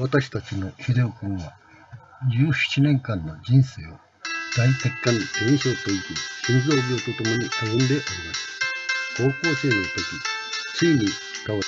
私たちの秀夫君は17年間の人生を大血管炎症といき心臓病とともに歩んでおります。高校生の時ついに倒れ